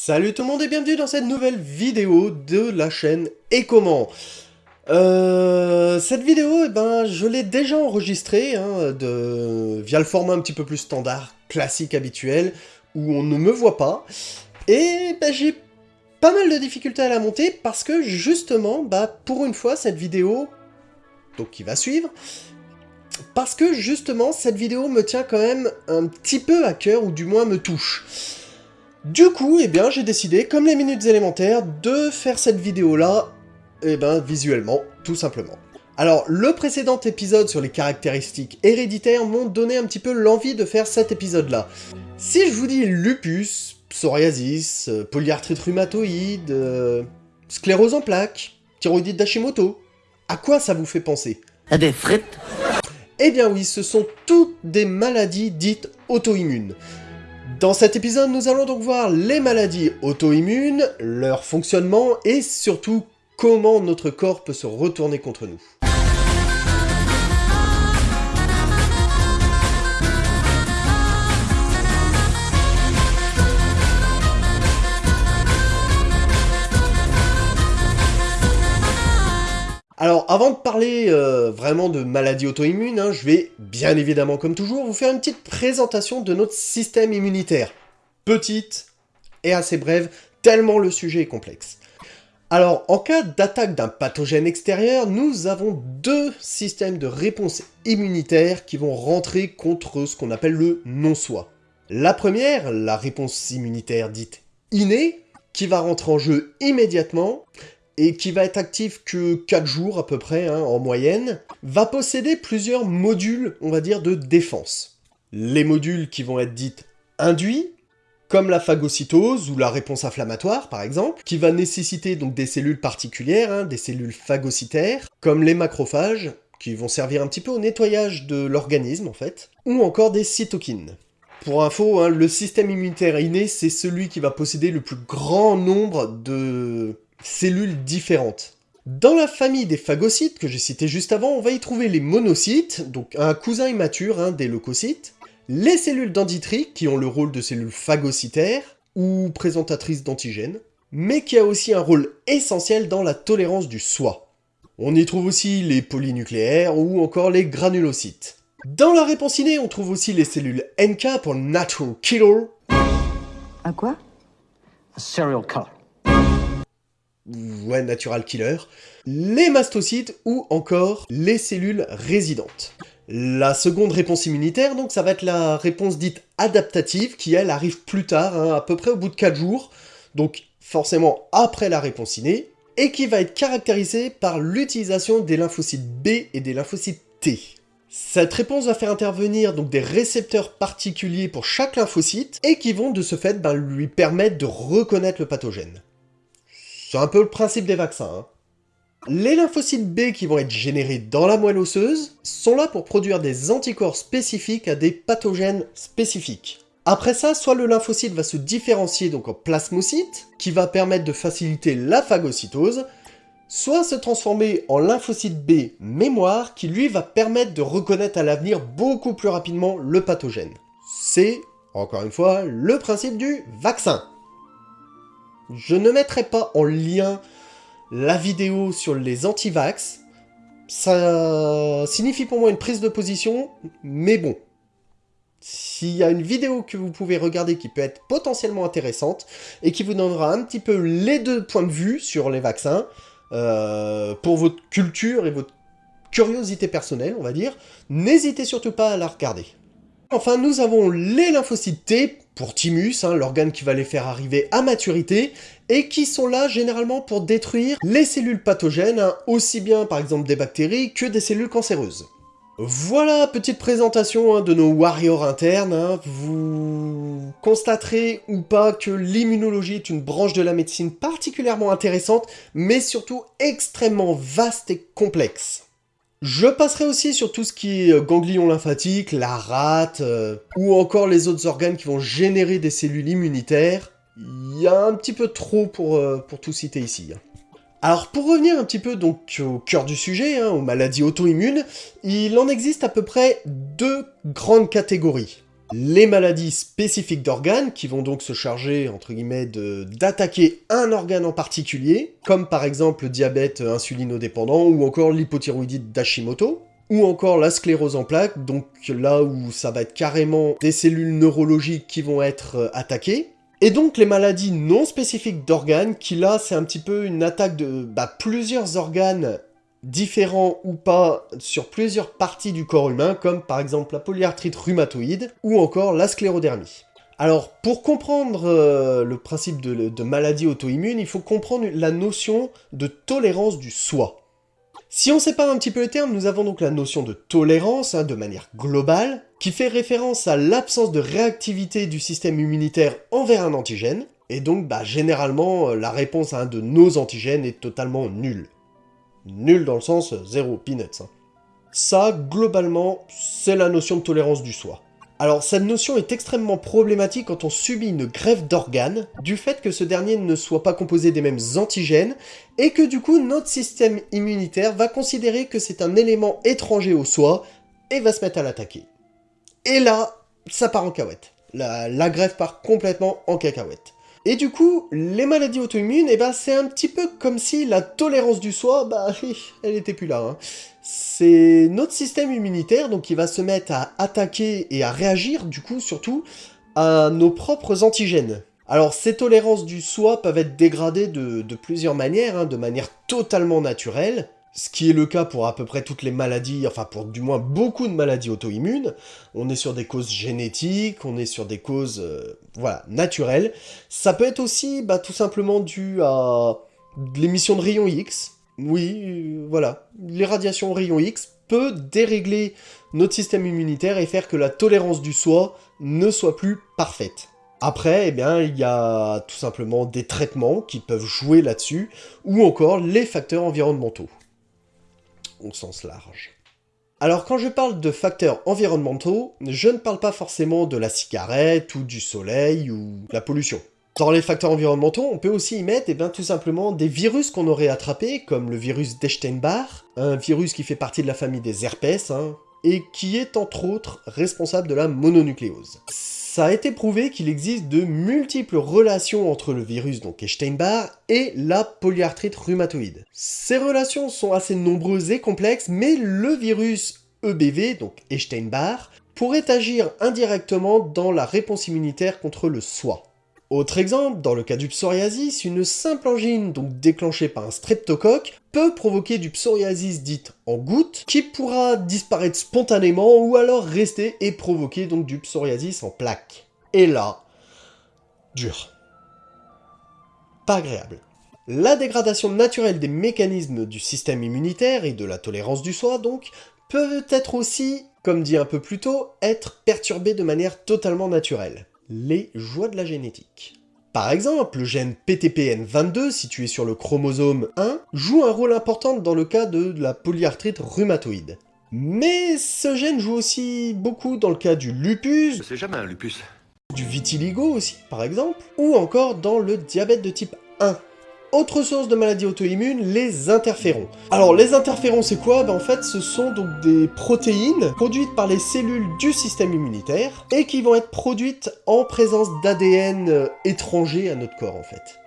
Salut tout le monde et bienvenue dans cette nouvelle vidéo de la chaîne Et comment euh, Cette vidéo, eh ben, je l'ai déjà enregistrée hein, de... via le format un petit peu plus standard, classique, habituel, où on ne me voit pas. Et ben, j'ai pas mal de difficultés à la monter parce que justement, bah, pour une fois, cette vidéo, donc qui va suivre, parce que justement, cette vidéo me tient quand même un petit peu à cœur, ou du moins me touche. Du coup, eh bien, j'ai décidé, comme les minutes élémentaires, de faire cette vidéo-là, eh ben, visuellement, tout simplement. Alors, le précédent épisode sur les caractéristiques héréditaires m'ont donné un petit peu l'envie de faire cet épisode-là. Si je vous dis lupus, psoriasis, euh, polyarthrite rhumatoïde, euh, sclérose en plaques, thyroïdite d'Hashimoto, à quoi ça vous fait penser? À des frites? Eh bien oui, ce sont toutes des maladies dites auto-immunes. Dans cet épisode, nous allons donc voir les maladies auto-immunes, leur fonctionnement et surtout comment notre corps peut se retourner contre nous. Avant de parler euh, vraiment de maladies auto-immunes, hein, je vais, bien évidemment comme toujours, vous faire une petite présentation de notre système immunitaire. Petite et assez brève, tellement le sujet est complexe. Alors, en cas d'attaque d'un pathogène extérieur, nous avons deux systèmes de réponse immunitaire qui vont rentrer contre ce qu'on appelle le non-soi. La première, la réponse immunitaire dite innée, qui va rentrer en jeu immédiatement, et qui va être actif que 4 jours à peu près, hein, en moyenne, va posséder plusieurs modules, on va dire, de défense. Les modules qui vont être dites induits, comme la phagocytose ou la réponse inflammatoire par exemple, qui va nécessiter donc des cellules particulières, hein, des cellules phagocytaires, comme les macrophages, qui vont servir un petit peu au nettoyage de l'organisme en fait, ou encore des cytokines. Pour info, hein, le système immunitaire inné, c'est celui qui va posséder le plus grand nombre de cellules différentes. Dans la famille des phagocytes, que j'ai cité juste avant, on va y trouver les monocytes, donc un cousin immature hein, des leucocytes, les cellules dendritiques, qui ont le rôle de cellules phagocytaires, ou présentatrices d'antigènes, mais qui a aussi un rôle essentiel dans la tolérance du soi. On y trouve aussi les polynucléaires ou encore les granulocytes. Dans la réponse innée, on trouve aussi les cellules NK pour Natural Killer, Un quoi? Serial killer. ouais, natural killer, les mastocytes ou encore les cellules résidentes. La seconde réponse immunitaire, donc, ça va être la réponse dite adaptative, qui elle arrive plus tard, hein, à peu près au bout de 4 jours, donc forcément après la réponse innée, et qui va être caractérisée par l'utilisation des lymphocytes B et des lymphocytes T. Cette réponse va faire intervenir donc des récepteurs particuliers pour chaque lymphocyte, et qui vont de ce fait ben, lui permettre de reconnaître le pathogène. C'est un peu le principe des vaccins. hein. Les lymphocytes B qui vont être générés dans la moelle osseuse sont là pour produire des anticorps spécifiques à des pathogènes spécifiques. Après ça, soit le lymphocyte va se différencier donc en plasmocyte, qui va permettre de faciliter la phagocytose, soit se transformer en lymphocyte B mémoire, qui lui va permettre de reconnaître à l'avenir beaucoup plus rapidement le pathogène. C'est, encore une fois, le principe du vaccin. Je ne mettrai pas en lien la vidéo sur les anti-vax. Ça signifie pour moi une prise de position, mais bon. S'il y a une vidéo que vous pouvez regarder qui peut être potentiellement intéressante, et qui vous donnera un petit peu les deux points de vue sur les vaccins, euh, pour votre culture et votre curiosité personnelle, on va dire, n'hésitez surtout pas à la regarder. Enfin, nous avons les lymphocytes T, pour Thymus, hein, l'organe qui va les faire arriver à maturité, et qui sont là généralement pour détruire les cellules pathogènes, hein, aussi bien par exemple des bactéries que des cellules cancéreuses. Voilà, petite présentation hein, de nos warriors internes. hein. Vous constaterez ou pas que l'immunologie est une branche de la médecine particulièrement intéressante, mais surtout extrêmement vaste et complexe. Je passerai aussi sur tout ce qui est euh, ganglion lymphatique, la rate, euh, ou encore les autres organes qui vont générer des cellules immunitaires. Il y a un petit peu trop pour, euh, pour tout citer ici. Alors pour revenir un petit peu donc au cœur du sujet, hein, aux maladies auto-immunes, il en existe à peu près deux grandes catégories. les maladies spécifiques d'organes, qui vont donc se charger, entre d'attaquer un organe en particulier, comme par exemple le diabète insulinodépendant, ou encore l'hypothyroïdite d'Hashimoto, ou encore la sclérose en plaques, donc là où ça va être carrément des cellules neurologiques qui vont être euh, attaquées, et donc les maladies non spécifiques d'organes, qui là c'est un petit peu une attaque de bah, plusieurs organes différents ou pas sur plusieurs parties du corps humain, comme par exemple la polyarthrite rhumatoïde ou encore la sclérodermie. Alors, pour comprendre euh, le principe de, de maladie auto-immune, il faut comprendre la notion de tolérance du soi. Si on sépare un petit peu les termes, nous avons donc la notion de tolérance, hein, de manière globale, qui fait référence à l'absence de réactivité du système immunitaire envers un antigène, et donc bah, généralement la réponse à un de nos antigènes est totalement nulle. Nul dans le sens zéro, peanuts. Hein. Ça, globalement, c'est la notion de tolérance du soi. Alors, cette notion est extrêmement problématique quand on subit une greffe d'organes, du fait que ce dernier ne soit pas composé des mêmes antigènes, et que du coup, notre système immunitaire va considérer que c'est un élément étranger au soi, et va se mettre à l'attaquer. Et là, ça part en cacahuète. La, la greffe part complètement en cacahuète. Et du coup, les maladies auto-immunes, eh ben, c'est un petit peu comme si la tolérance du soi, bah, elle était plus là. Hein. C'est notre système immunitaire qui va se mettre à attaquer et à réagir, du coup, surtout, à nos propres antigènes. Alors, ces tolérances du soi peuvent être dégradées de, plusieurs manières, hein, de manière totalement naturelle, ce qui est le cas pour à peu près toutes les maladies, enfin pour du moins beaucoup de maladies auto-immunes. On est sur des causes génétiques, on est sur des causes euh, voilà, naturelles. Ça peut être aussi bah, tout simplement dû à l'émission de rayons X. Oui, euh, voilà, les radiations X peut dérégler notre système immunitaire et faire que la tolérance du soi ne soit plus parfaite. Après, eh bien, il y a tout simplement des traitements qui peuvent jouer là-dessus, ou encore les facteurs environnementaux au sens large. Alors quand je parle de facteurs environnementaux, je ne parle pas forcément de la cigarette ou du soleil ou la pollution. Dans les facteurs environnementaux, on peut aussi y mettre eh bien, tout simplement des virus qu'on aurait attrapés, comme le virus d'Epstein-Barr, un virus qui fait partie de la famille des herpès, hein, et qui est entre autres responsable de la mononucléose. Ça a été prouvé qu'il existe de multiples relations entre le virus, donc Epstein-Barr, et la polyarthrite rhumatoïde. Ces relations sont assez nombreuses et complexes, mais le virus EBV, donc Epstein-Barr, pourrait agir indirectement dans la réponse immunitaire contre le soi. Autre exemple, dans le cas du psoriasis, une simple angine, donc déclenchée par un streptocoque, peut provoquer du psoriasis dite en goutte, qui pourra disparaître spontanément ou alors rester et provoquer donc du psoriasis en plaque. Et là, dur. Pas agréable. La dégradation naturelle des mécanismes du système immunitaire et de la tolérance du soi, donc, peut être aussi, comme dit un peu plus tôt, être perturbée de manière totalement naturelle les joies de la génétique. Par exemple, le gène PTPN22, situé sur le chromosome 1, joue un rôle important dans le cas de la polyarthrite rhumatoïde. Mais ce gène joue aussi beaucoup dans le cas du lupus, C'est jamais un lupus. du vitiligo aussi par exemple, ou encore dans le diabète de type 1. Autre source de maladie auto-immune, les interférons. Alors les interférons c'est quoi? Ben, En fait ce sont donc des protéines produites par les cellules du système immunitaire et qui vont être produites en présence d'ADN étranger à notre corps en fait.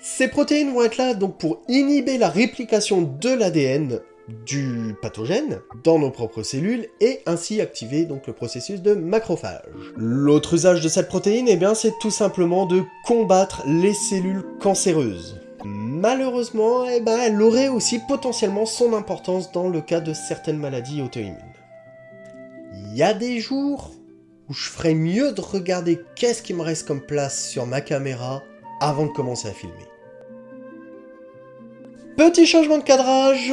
Ces protéines vont être là donc pour inhiber la réplication de l'ADN du pathogène dans nos propres cellules et ainsi activer donc le processus de macrophage. L'autre usage de cette protéine, eh c'est tout simplement de combattre les cellules cancéreuses. Malheureusement, eh ben, elle aurait aussi potentiellement son importance dans le cas de certaines maladies auto-immunes. Il y a des jours où je ferais mieux de regarder qu'est-ce qui me reste comme place sur ma caméra avant de commencer à filmer. Petit changement de cadrage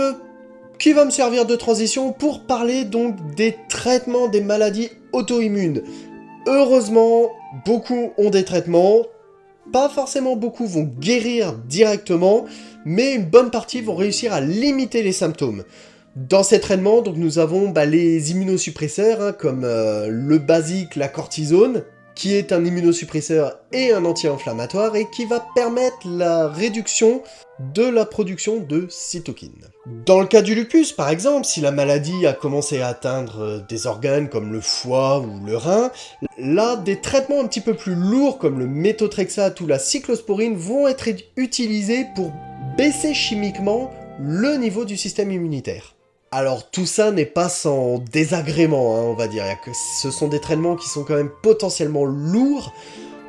qui va me servir de transition pour parler donc des traitements des maladies auto-immunes. Heureusement, beaucoup ont des traitements, pas forcément beaucoup vont guérir directement, mais une bonne partie vont réussir à limiter les symptômes. Dans ces traitements, donc, nous avons bah, les immunosuppresseurs, hein, comme euh, le basique, la cortisone, qui est un immunosuppresseur et un anti-inflammatoire, et qui va permettre la réduction de la production de cytokines. Dans le cas du lupus, par exemple, si la maladie a commencé à atteindre euh, des organes comme le foie ou le rein, là, des traitements un petit peu plus lourds comme le méthotrexate ou la cyclosporine vont être utilisés pour baisser chimiquement le niveau du système immunitaire. Alors tout ça n'est pas sans désagrément, hein, on va dire, ce sont des traitements qui sont quand même potentiellement lourds,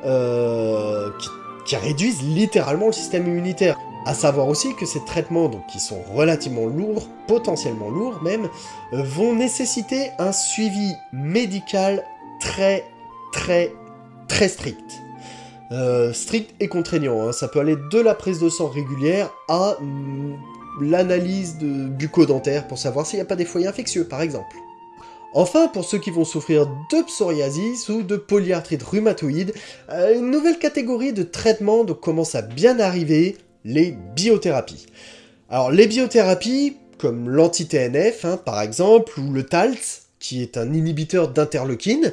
euh, qui, réduisent littéralement le système immunitaire. A savoir aussi que ces traitements, donc qui sont relativement lourds, potentiellement lourds même, euh, vont nécessiter un suivi médical très très très strict. Euh, strict et contraignant, hein. ça peut aller de la prise de sang régulière à mm, l'analyse de bucco-dentaire pour savoir s'il n'y a pas des foyers infectieux, par exemple. Enfin, pour ceux qui vont souffrir de psoriasis ou de polyarthrite rhumatoïde, euh, une nouvelle catégorie de traitement commence à bien arriver, les biothérapies. Alors les biothérapies, comme l'anti-TNF hein, par exemple, ou le TALS, qui est un inhibiteur d'interleukine,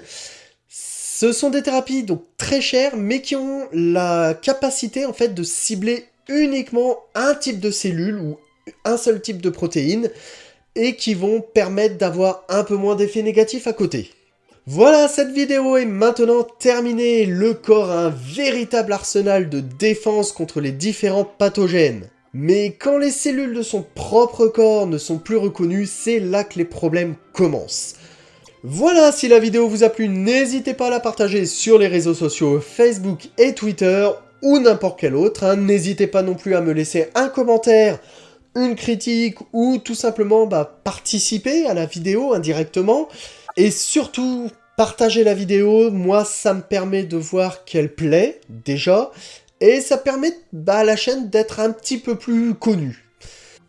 ce sont des thérapies donc très chères, mais qui ont la capacité en fait de cibler uniquement un type de cellule ou un seul type de protéines et qui vont permettre d'avoir un peu moins d'effets négatifs à côté. Voilà, cette vidéo est maintenant terminée. Le corps a un véritable arsenal de défense contre les différents pathogènes. Mais quand les cellules de son propre corps ne sont plus reconnues, c'est là que les problèmes commencent. Voilà, si la vidéo vous a plu, n'hésitez pas à la partager sur les réseaux sociaux Facebook et Twitter, ou n'importe quel autre. Hein. N'hésitez pas non plus à me laisser un commentaire une critique ou tout simplement bah, participer à la vidéo indirectement. Et surtout, partager la vidéo, moi ça me permet de voir qu'elle plaît déjà, et ça permet bah, à la chaîne d'être un petit peu plus connue.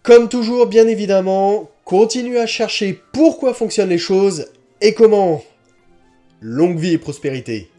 Comme toujours, bien évidemment, continuez à chercher pourquoi fonctionnent les choses et comment. Longue vie et prospérité